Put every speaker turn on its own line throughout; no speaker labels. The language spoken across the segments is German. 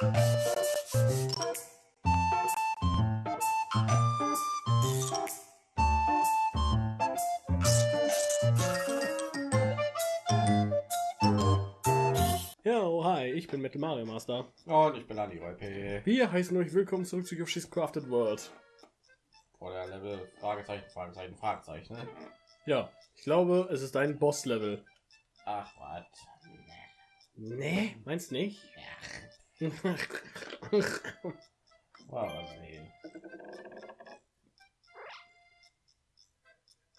Ja, oh, hi, ich bin Metal Mario Master.
Und ich bin Andi P.
Wir heißen euch willkommen zurück zu Yoshi's Crafted World.
Vor der Level Fragezeichen, Fragezeichen, Fragezeichen. Ne?
Ja, ich glaube, es ist ein Boss-Level.
Ach, was?
Nee, meinst nicht?
Mal mal sehen.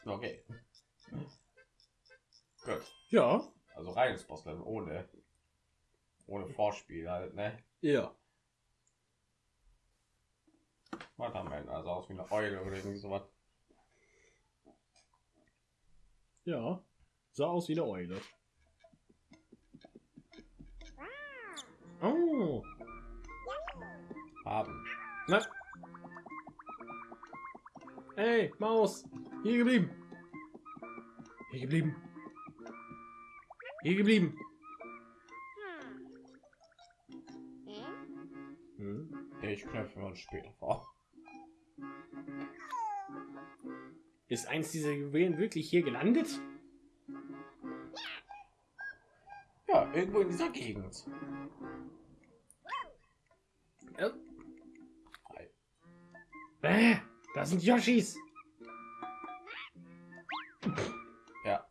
Okay. Gut.
ja,
Also reines Bosslevel ohne ohne Vorspiel halt, ne?
ja.
Was haben wir? Also aus wie eine Eule oder irgendwie sowas.
Ja, sah aus wie eine Eule. Na. Ey, Maus, hier geblieben. Hier geblieben. Hier geblieben. Hm.
Ich knöpfe uns später vor.
Ist eins dieser Juwelen wirklich hier gelandet?
Ja, irgendwo in dieser Gegend.
Sind Yoshis.
Ja.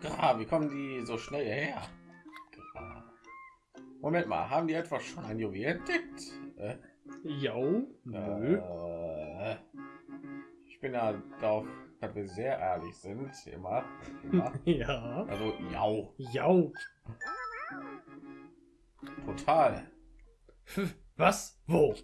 Gra, wie kommen die so schnell her? Moment mal, haben die etwa schon ein Juwel entdeckt? Äh,
Jo,
äh, ich bin ja darauf, dass wir sehr ehrlich sind, immer. immer.
Ja.
Also, ja,
Jo.
total.
Was? Wo?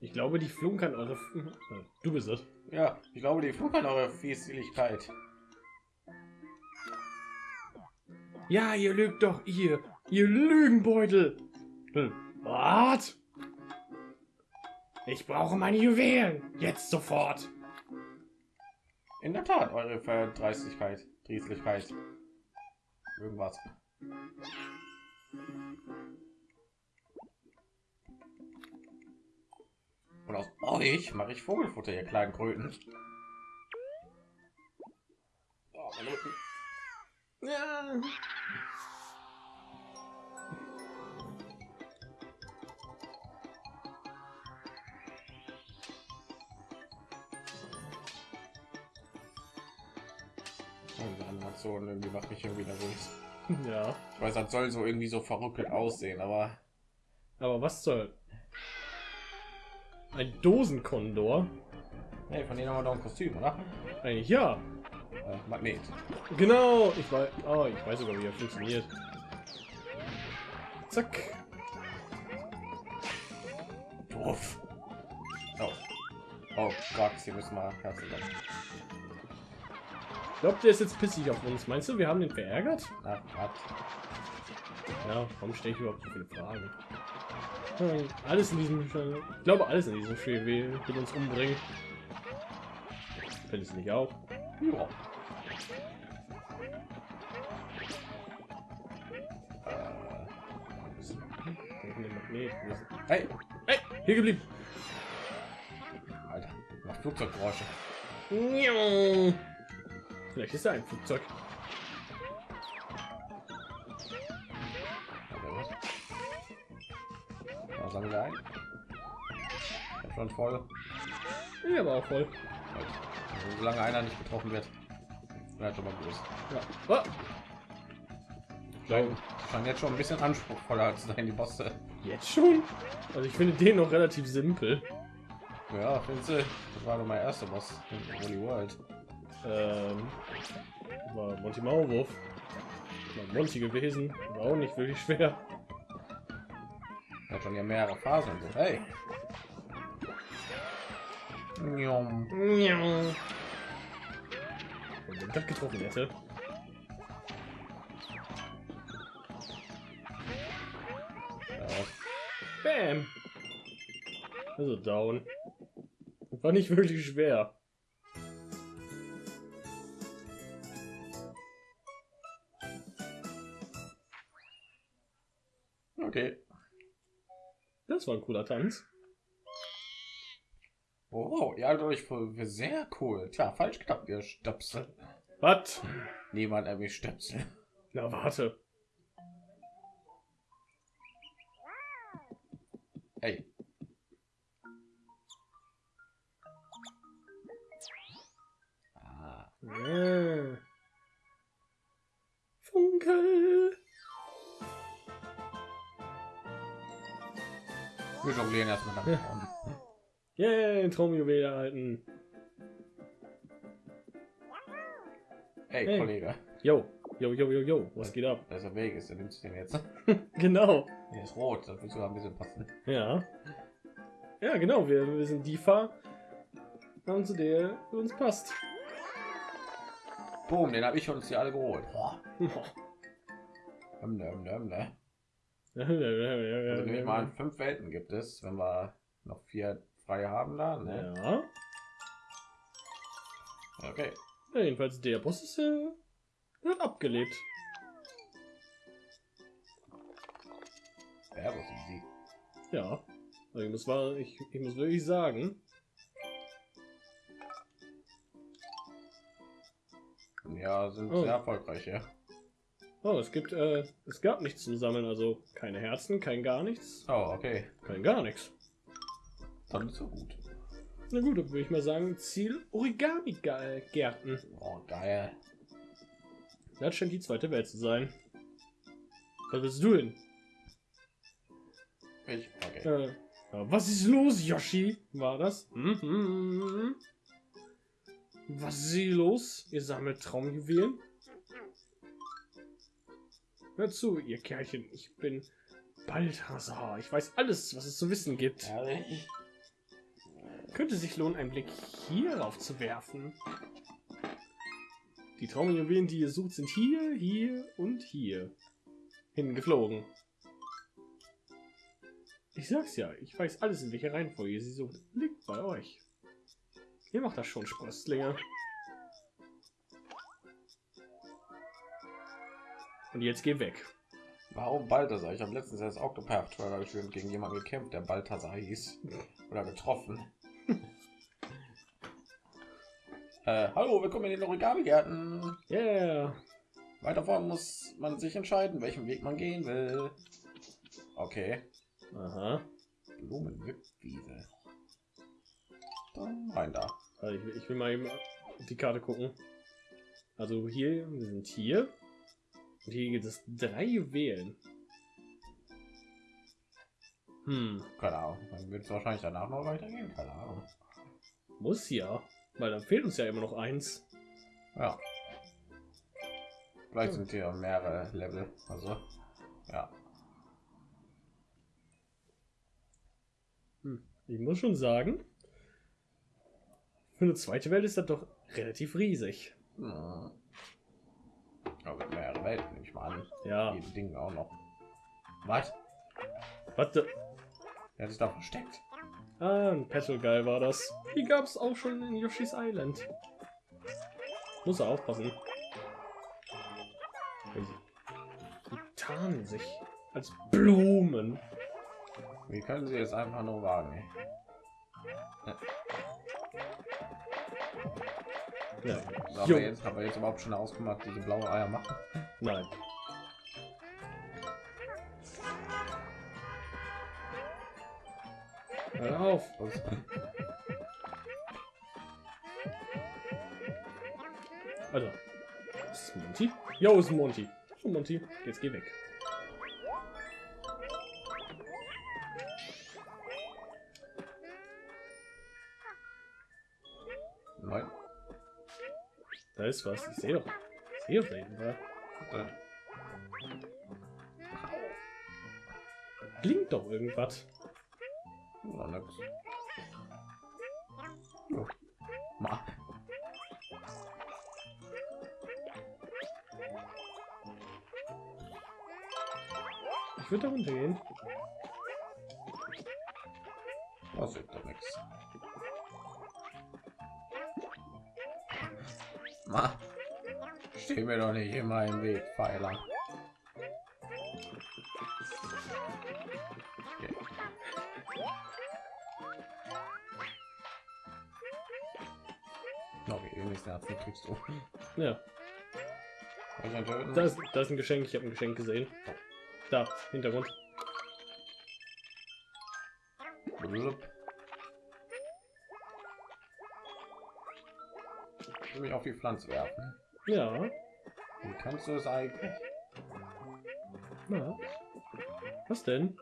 Ich glaube, die flunkern eure. F Äh, Du bist es.
Ja, ich glaube, die flunkern eure Fieseligkeit.
Ja, ihr lügt doch, ihr. Ihr Lügenbeutel. Hm. Was? Ich brauche meine Juwelen. Jetzt sofort.
In der Tat, eure Verdreistigkeit, Drieslichkeit. Irgendwas. Und aus euch mache ich Vogelfutter, ihr kleinen Kröten. Oh.
Ja.
Animation irgendwie nervös.
Ja.
Ich weiß, das soll so irgendwie so verrückt aussehen, aber
Aber was soll? Ein Dosenkondor?
hey, von denen haben wir doch ein Kostüm, oder?
Eigentlich ja.
Äh, Magnet.
Genau. Ich weiß. Oh, ich weiß sogar, wie er funktioniert. Zack.
Doof. Oh. oh Gott, hier müssen wir herzlich
Glaubt der ist jetzt pissig auf uns? Meinst du, wir haben den verärgert?
Ach, Gott.
Ja, warum stelle ich überhaupt so viele Fragen? Alles in diesem, ich glaube, alles in diesem Spiel will, will uns umbringen. Fällt es nicht auf?
Ja. Äh. Hey,
Hey, hier geblieben.
Alter, macht Flugzeuggeräusche.
Vielleicht ist er ein Flugzeug.
Was? Sagen wir ein? Schon voll.
Ja, aber auch voll.
Also, solange einer nicht getroffen wird, bleibt schon mal groß.
Ja. Oh,
glaube, scheint jetzt schon ein bisschen anspruchsvoller zu sein, die Bosse.
jetzt schon? Also ich finde den noch relativ simpel.
Ja, findest du? Das war doch mein erster Boss in Holy World.
Ähm, war Monty Maulwurf. War Monty gewesen. War auch nicht wirklich schwer.
Hat schon ja mehrere Phasen so. Hey. Njom.
Und wenn das getroffen hätte. Bam. Also down. War nicht wirklich schwer.
Okay.
Das war ein cooler Tanz.
Oh, ja, dadurch sehr cool. Tja, falsch gedacht, ihr Stöpsel.
Was?
Niemand erwischt Stöpsel.
Na, warte.
Hey. Ah,
Ah. Funkel.
Wir jonglieren erstmal nach vorne.
Yay, Traumjuwel erhalten.
Hey,
Hey.
Kollege.
Yo, yo, yo, yo, yo. Was geht ab?
Welcher Weg ist der nimmst du den jetzt?
Genau.
Der ist rot, das wird sogar ein bisschen passen.
Ja. Ja, genau. Wir, wir sind die Fahrern, zu der uns passt.
Boom, den habe ich uns hier alle geholt. Boah. Hüm, hüm, hüm, ne? Also nehme ich mal an, fünf Welten gibt es, wenn wir noch vier frei haben da. Ne?
Ja.
Okay.
ja. Jedenfalls der Boss ist äh, wird abgelebt.
Ja, das easy.
Ja. Also ich muss, wahr- ich, ich muss wirklich sagen,
Ja, sind
Oh.
sehr erfolgreich, ja.
Oh, es gibt, äh, es gab nichts zum Sammeln, also keine Herzen, kein gar nichts,
Oh, okay.
kein gar nichts.
Dann ist so gut.
Na gut, dann würde ich mal sagen, Ziel Origami-Gärten.
Oh, geil.
Das scheint die zweite Welt zu sein. Was willst du denn?
Ich, okay.
Äh, was ist los, Yoshi? War das? Hm, hm, hm. Was ist hier los? Ihr sammelt Traumjuwelen? Hört zu, ihr Kerlchen. Ich bin Balthasar. Ich weiß alles, was es zu wissen gibt.
Herrlich.
Könnte sich lohnen, einen Blick hierauf zu werfen. Die Traumjuwelen, die ihr sucht, sind hier, hier und hier hingeflogen. Ich sag's ja, ich weiß alles, in welcher Reihenfolge ihr sie sucht. Liegt bei euch. Ihr macht das schon, Sprösslinge. Und jetzt geh weg.
Warum Balthasar? Ich habe letztens erst Octopath Traveler gespielt und gegen jemanden gekämpft, der Balthasar hieß. Oder getroffen. äh, hallo, willkommen in den Origami-Gärten.
Yeah.
Weiter vorne muss man sich entscheiden, welchen Weg man gehen will. Okay.
Aha.
Blumenwippwiese. Dann rein da.
Also ich, will- ich will mal eben die Karte gucken. Also hier, wir sind hier. Und hier gibt es drei Juwelen. Hm,
Keine Ahnung. Dann wird es wahrscheinlich danach noch weitergehen. Keine Ahnung.
muss ja. Weil dann fehlt uns ja immer noch eins.
Ja. Vielleicht sind hier mehrere Level. Also, ja.
Hm. Ich muss schon sagen, für eine zweite Welt ist das doch relativ riesig.
Hm. Aber mehrere Welten, nehme ich mal an.
Ja,
Die Dinge auch noch. Was?
warte.
Er sich da versteckt.
Ah, ein Petal Guy war das. Die gab es auch schon in Yoshi's Island. Muss er aufpassen. Die tarnen sich als Blumen.
Wie können sie es einfach nur wagen? Ey?
Ja,
Haben wir jetzt, haben wir jetzt überhaupt schon ausgemacht, diese blaue Eier machen?
nein. Hör auf. Alter. Ist es Monty? Jo, ist Monty. Oh, Monty, jetzt geh weg. Da ist was. Ich sehe doch. Ich sehe doch da hinten was. Blinkt doch irgendwas.
Nix. Jo. Ma.
Ich würde da runtergehen.
Das ist doch nix. Ma, steh mir doch nicht immer im Weg, Pfeiler. Okay. Okay, übrigens kriegst du.
Ja. Das, das ist ein Geschenk. Ich habe ein Geschenk gesehen. Oh. Da, Hintergrund.
Blub. Mich auf die Pflanze werfen.
Ja.
Wie kannst du es eigentlich?
Na. Was denn?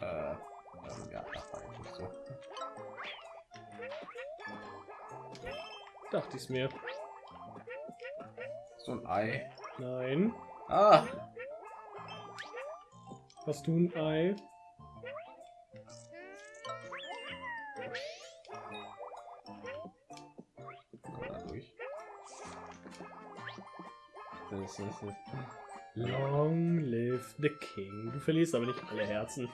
Äh, ähm, ja, das war eigentlich so.
Dachte ich mir.
So ein Ei.
Nein.
Ah.
Hast du ein Ei? Ist Long live the King. Du verlierst aber nicht alle Herzen.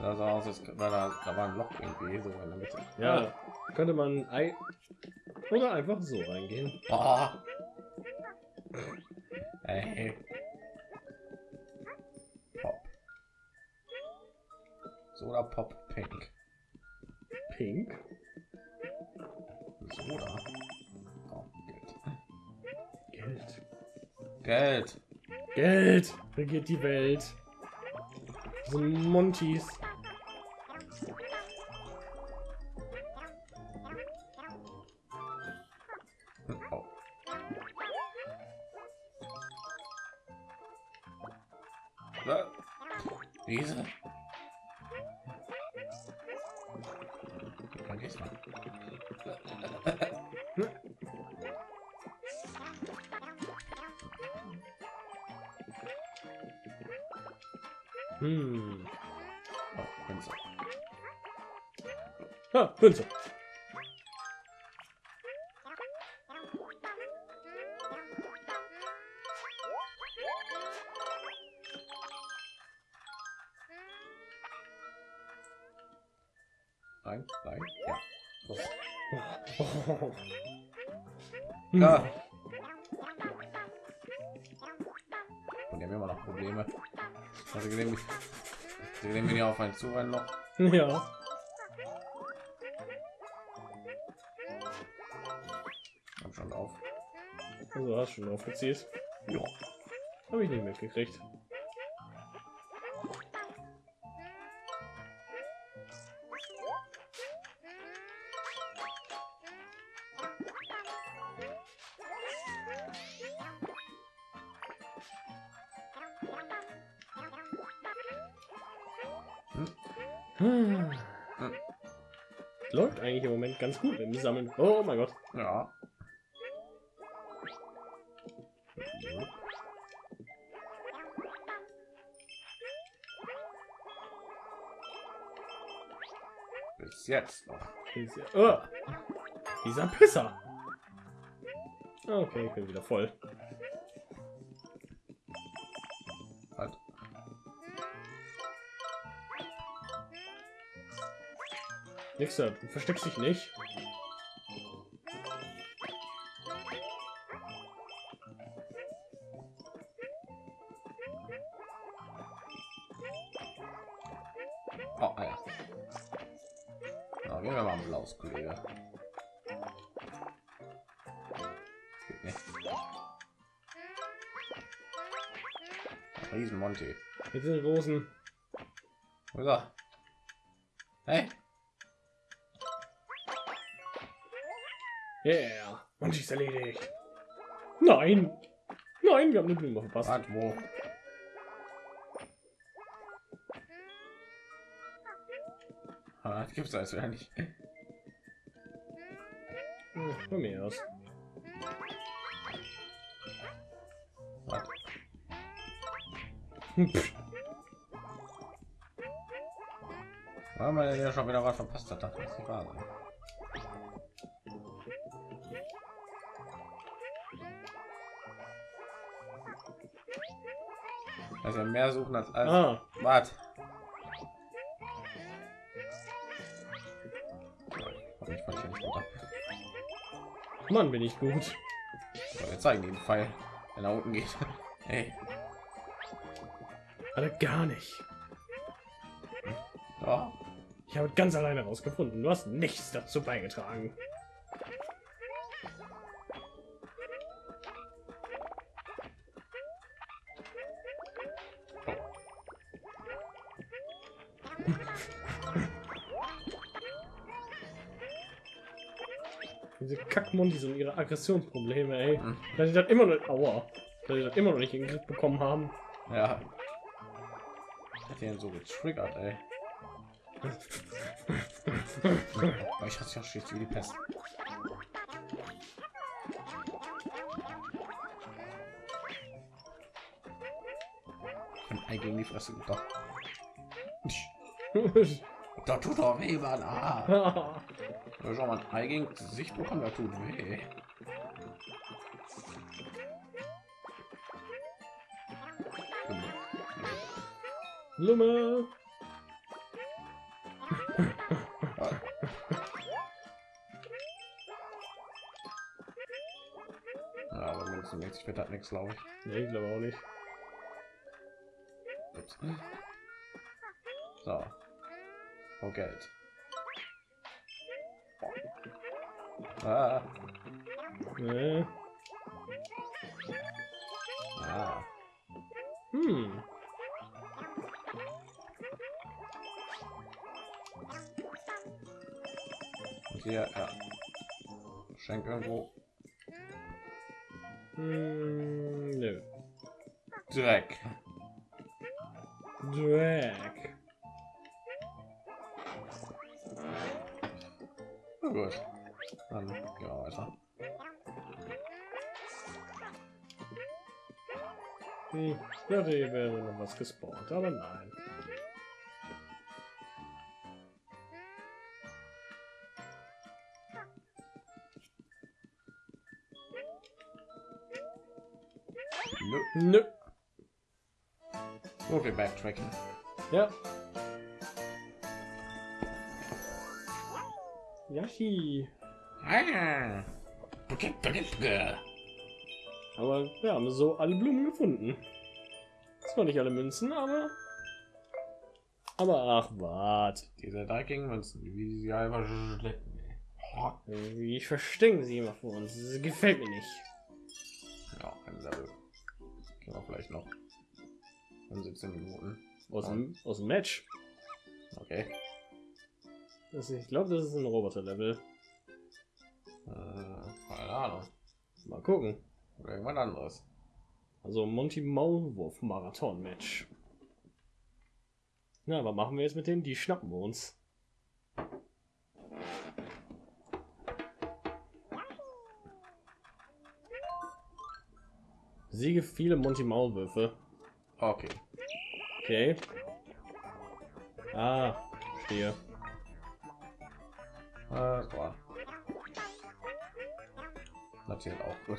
Das sah aus, als war da, da war ein Loch irgendwie so in der Mitte.
Ja, ah. könnte man ein Ei oder einfach so reingehen.
Oh. Hey. Pop. Soda Pop Pink.
Pink?
Soda. Oh,
Geld. Geld.
Geld.
Geld regiert die Welt. So Montys.
Nein, nein, ja. So.
Ja.
Und die haben immer noch Probleme. Also gesehen, sie nehmen wir auf einen Zurennen noch.
Ja.
Hab schon auf.
Also hast schon aufgezählt.
Ja.
Habe ich nicht mitgekriegt. Läuft eigentlich im Moment ganz gut im Sammeln. Oh mein Gott.
Ja. Bis jetzt noch.
Oh, dieser Pisser. Okay, ich bin wieder voll. Nixer, du versteckst dich nicht.
Oh, ah, ja. Na, gehen wir mal blaues Kollege. Riesen Monty.
Mit den Rosen.
So. Hey.
Yeah, und ist erledigt. Nein, nein, wir haben eine Blume verpasst.
Wart, wo? Ah, gibt es also ja nicht.
Hm, von mir aus.
Weil man ja schon wieder was verpasst hat, das ist wahr Also mehr suchen als alles.
Ah.
Wart.
Mann, bin ich gut.
So, wir zeigen den Pfeil, wenn er unten geht. Hey.
Alle gar nicht.
Ja.
Ich habe ganz alleine rausgefunden. Du hast nichts dazu beigetragen. Kackmundis und ihre Aggressionsprobleme, ey.
Hm.
Dass sie das immer noch, aua, dass sie das immer noch nicht in den Griff bekommen haben.
Ja. Hat den so getriggert, ey. Ich hatte ja schlicht wie die Pest. Ein Ei gegen die Fresse gedacht. Da tut doch weh, Mann. Ah. Ja, Schau mal, ein Ei gegen Gesicht bekommen, da tut weh.
Lumme.
Ja, aber mindestens wird das nichts, glaube ich.
Nee, ich glaube auch nicht.
Ups. So. Oh, Geld. Ah.
Nee.
Ah.
Hm.
Hier, ja. Schenk irgendwo
Hm, nö.
Dreck.
Drag.
Gut. Dann gehen wir weiter.
Ich dachte, hier wäre noch was gespawnt, aber nein.
Nö.
Nö.
So viel Backtracking.
Ja. Yashi.
Ah.
Aber wir haben so alle Blumen gefunden. Zwar nicht alle Münzen, aber. Aber ach, wart.
Diese dreckigen Münzen, wie sie einfach schleppen. Oh,
Wie ich verstecken sie immer vor uns. Das gefällt mir nicht.
Ja, ein Level. Gehen wir vielleicht noch. In 17 Minuten.
Aus dem, aus dem Match.
Okay.
Das, ich glaube, das ist ein Roboter-Level.
Äh, keine Ahnung.
Mal gucken.
Oder irgendwas anderes.
Also Monty Maulwurf Marathon Match. Na, was machen wir jetzt mit denen? Die schnappen wir uns. Siege viele Monty Maulwürfe.
Okay.
Okay. Ah, stehe.
Das war. Das zählt auch gut.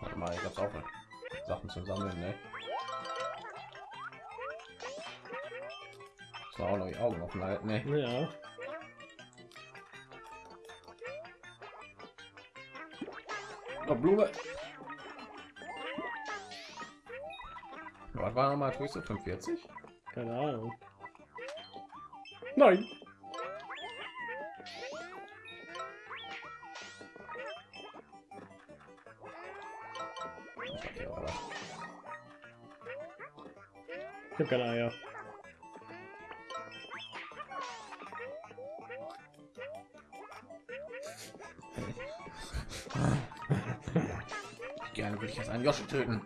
Warte mal, ich hab's auch Sachen zu sammeln, ne? Ich auch noch die Augen offen halten, ne?
Ja.
Oh, Blume. Was war nochmal höchste 45?
Keine Ahnung. Nein. Ich hab keine Eier.
Gerne würde ich jetzt einen Yoshi töten.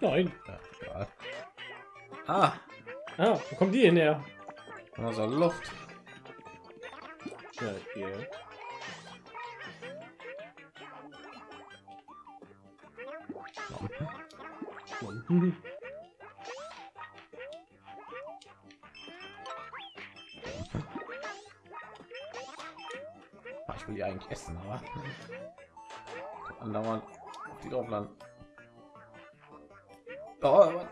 Nein.
Ja. Ah,
Ah, wo kommt die her?
also Luft.
Ja, hier.
Landen. Oh, was?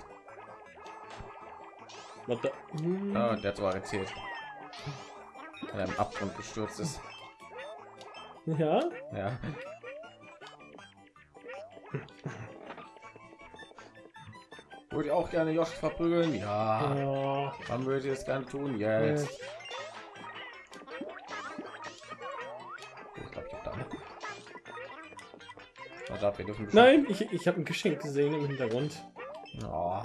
Was da? Hm. Ah, der hat sogar erzählt. Er im Abgrund gestürzt ist.
Ja?
Ja. Würde ich auch gerne Josh verprügeln? Ja. ja. Wann würde ich es gerne tun? Jetzt. Yes.
Da. Nein, ich, ich habe ein Geschenk gesehen im Hintergrund.
Oh.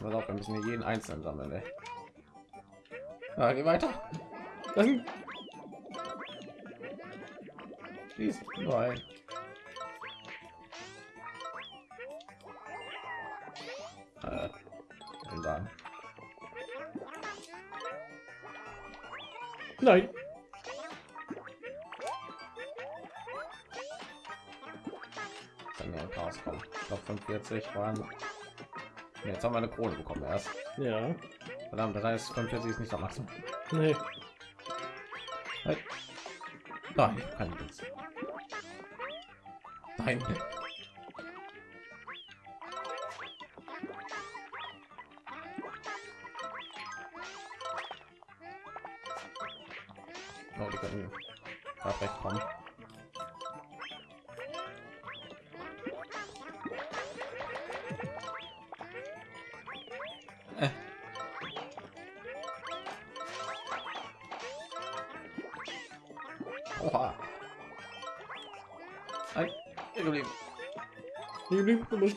Aber auch, wir müssen hier jeden einzelnen sammeln. Ey. Ja, geh weiter. Dann.
Nein.
Kann ja rauskommen. Ich glaube 45 waren. Jetzt haben wir eine Krone bekommen erst.
Ja.
Verdammt, das heißt 45 ist nicht am Maximum.
Nee.
Nein, kein Witz. Nein.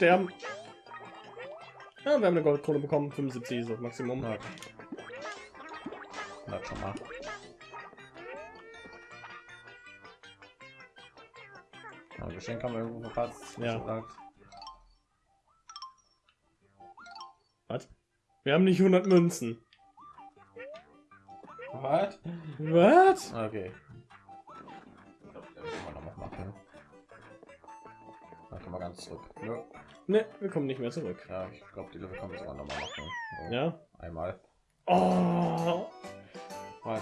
Sterben. Ja, wir haben eine Goldkrone bekommen. 75 ist das Maximum.
Ja. Bleib schon mal. Ja, Geschenk haben wir irgendwo verpasst.
Ja. Was? Wir haben nicht 100 Münzen.
Was?
Was?
Okay. mal ganz zurück. Ne?
Ne, wir kommen nicht mehr zurück.
Ja, ich glaube, die Level kommen sogar noch mal machen.
So, ja.
Einmal.
Oh.
Was?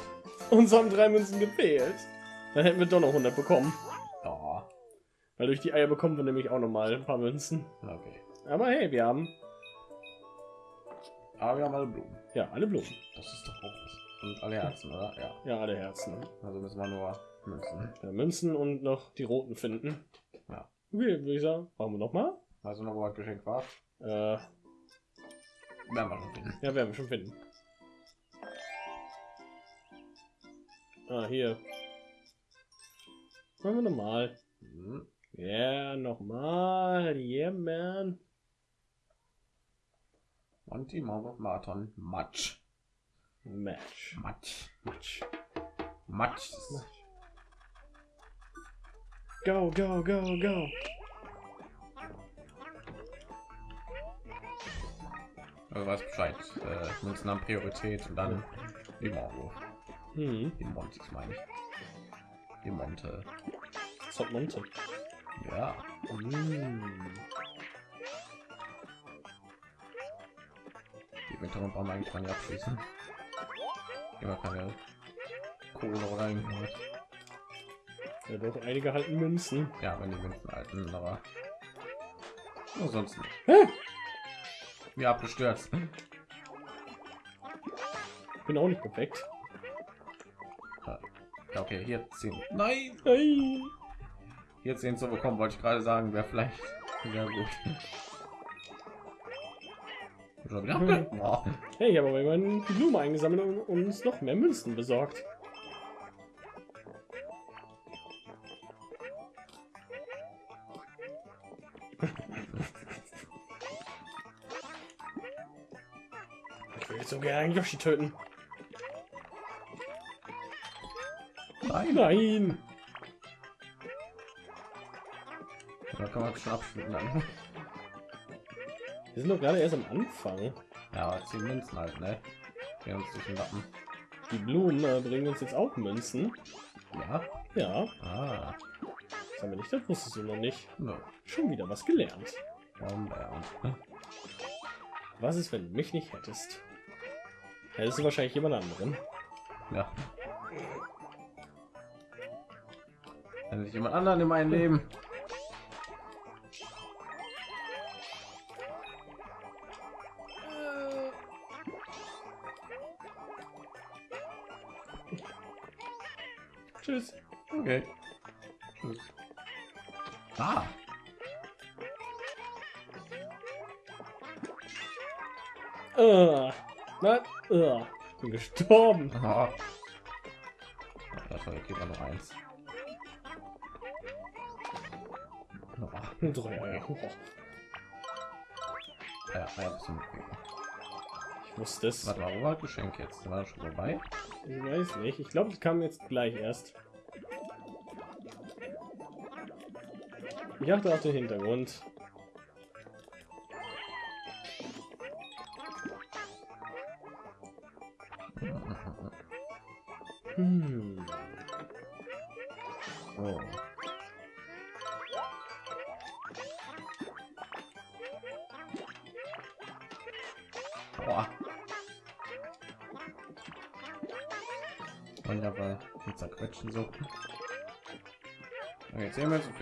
Uns haben drei Münzen gefehlt. Dann hätten wir doch noch 100 bekommen.
Ja.
Weil durch die Eier bekommen wir nämlich auch noch mal ein paar Münzen.
Okay.
Aber hey, wir haben.
Aber wir haben alle Blumen.
Ja, alle Blumen.
Das ist doch auch was. Und alle Herzen, oder? Ja.
Ja, alle Herzen.
Also müssen wir nur Münzen.
Ja, Münzen und noch die roten finden.
Ja.
Okay, würde ich sagen, machen wir noch mal.
Also noch was Geschenk war.
Äh,
werden wir schon finden.
Ja, werden wir schon finden. Ah, hier. Machen wir nochmal. Mhm. Ja, nochmal. Yeah, man.
Und die Marathon. Match.
Match.
Match.
Match.
Match.
Go, go, go, go.
Also weiß Bescheid. Äh, Münzen haben Priorität und dann die Morgo.
Hm.
Die Monte, meine ich. Die Monte.
Hat Monte?
Ja.
Hm.
Die Winter brauchen wir eigentlich mal abschließen. Immer keine Kohle rein.
Ja, doch, einige halten Münzen.
Ja, wenn die Münzen halten, aber ansonsten.
Hä?
Wie abgestürzt.
Bin auch nicht perfekt.
Ja, okay, hier ziehen. Nein!
Nein!
Hier zehn zu bekommen, wollte ich gerade sagen, wäre vielleicht sehr gut.
Hey, aber wenn man die Blume eingesammelt und uns noch mehr Münzen besorgt. So gerne Yoshi töten.
Nein.
Nein.
Da kann man schon abschließen dann.
Wir sind doch gerade erst am Anfang.
Ja, zehn Münzen halt, ne? Wir uns durch den Lappen.
Die Blumen äh, bringen uns jetzt auch Münzen.
Ja.
Ja.
Ah.
Das haben wir nicht, das wusstest du noch nicht.
No.
Schon wieder was gelernt.
Um, um.
Was ist, wenn du mich nicht hättest? Hättest du wahrscheinlich jemand anderen.
Ja. Wenn ich jemand anderen in mein Leben.
Tschüss.
Okay.
Gestorben.
Oh. Das war okay, noch eins.
Oh. Drei Eier. Oh.
Ja, ja,
ich wusste es.
Warte wo war Geschenk jetzt? War schon vorbei?
Ich weiß nicht. Ich glaube, ich kam jetzt gleich erst. Ich achte auf den Hintergrund.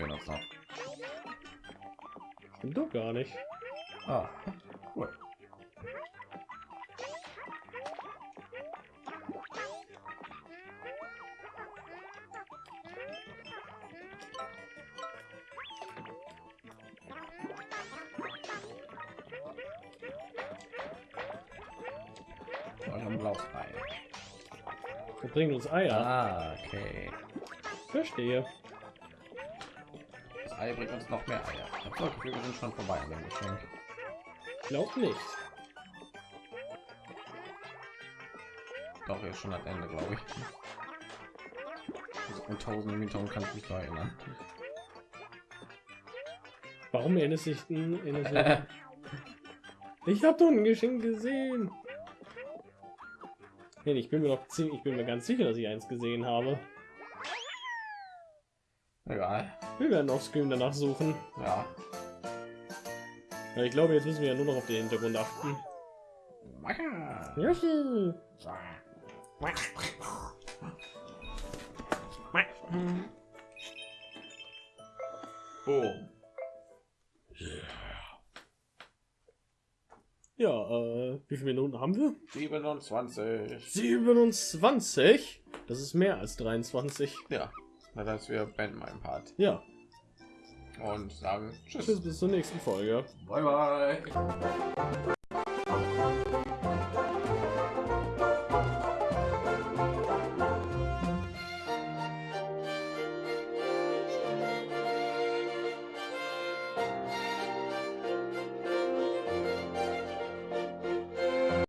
Wir noch.
Stimmt doch gar nicht.
Ah, cool.
Wir bringen uns Eier.
Ah, okay.
Verstehe.
Ei bringt uns noch mehr Eier. Ich habe Gefühl, wir sind schon vorbei an dem Geschenk.
Glaub nicht.
Doch, jetzt schon am Ende, glaube ich. Also, 1000 Minuten kann ich mich noch erinnern.
Warum erinnerst du dich denn? ich habe doch ein Geschenk gesehen. Nee, ich bin mir noch ziemlich, ich bin mir ganz sicher, dass ich eins gesehen habe.
Egal.
Wir werden auf Screen danach suchen.
Ja.
ja. Ich glaube, jetzt müssen wir ja nur noch auf den Hintergrund achten. Yoshi.
Boom.
Ja, äh, wie viele Minuten haben wir?
27.
27? Das ist mehr als 23.
Ja, das heißt, wir beenden meinen Part.
Ja.
Und sagen Tschüss.
Tschüss, bis zur nächsten Folge.
Bye, bye.